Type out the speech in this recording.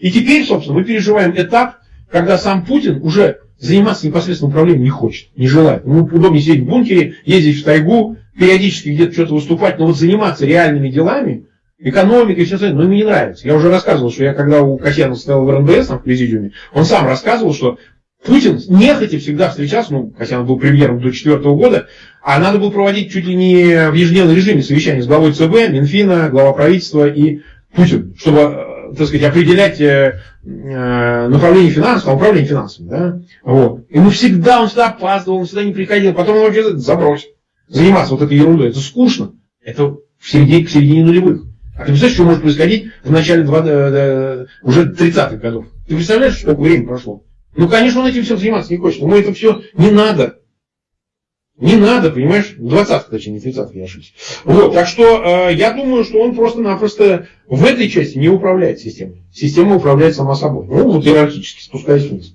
И теперь, собственно, мы переживаем этап, когда сам Путин уже заниматься непосредственным управлением не хочет, не желает. Ему удобнее сидеть в бункере, ездить в тайгу, периодически где-то что-то выступать, но вот заниматься реальными делами, экономикой все остальное, но ему не нравится. Я уже рассказывал, что я когда у Касьянова стоял в РНБС там, в президиуме, он сам рассказывал, что Путин нехотя всегда встречался, ну, Касьянов был премьером до 2004 года, а надо было проводить чуть ли не в ежедневном режиме совещание с главой ЦБ, Минфина, глава правительства и Путин, чтобы, так сказать, определять э, э, направление финансов, а управление финансами. Да? Вот. Ему всегда, он всегда опаздывал, он всегда не приходил, потом он вообще забросил. Заниматься вот этой ерундой, это скучно. Это в середине, к середине нулевых. А ты представляешь, что может происходить в начале 20, уже 30-х годов? Ты представляешь, сколько времени прошло? Ну, конечно, он этим всем заниматься не хочет. Ему это все не надо. Не надо, понимаешь? 20-х, точнее, не 30-х, я ошибся. Вот, так что э, я думаю, что он просто-напросто в этой части не управляет системой. Система управляет сама собой. Ну, вот иерархически, спускаясь вниз.